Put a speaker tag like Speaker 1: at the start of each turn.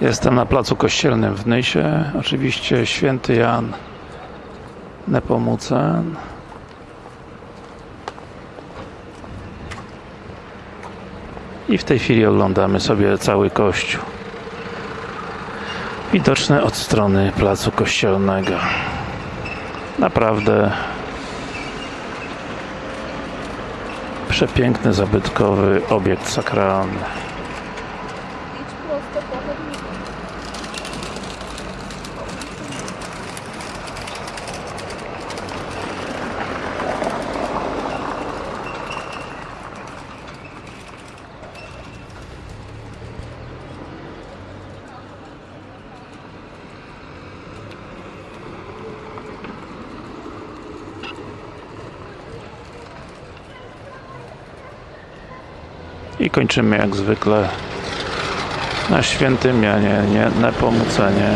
Speaker 1: Jestem na placu kościelnym w Nysie. Oczywiście święty Jan Nepomucen. I w tej chwili oglądamy sobie cały kościół. Widoczny od strony placu kościelnego. Naprawdę przepiękny, zabytkowy obiekt sakralny.
Speaker 2: Prosto po chodniku.
Speaker 1: I kończymy jak zwykle na świętym Janie nie, Nepomucenie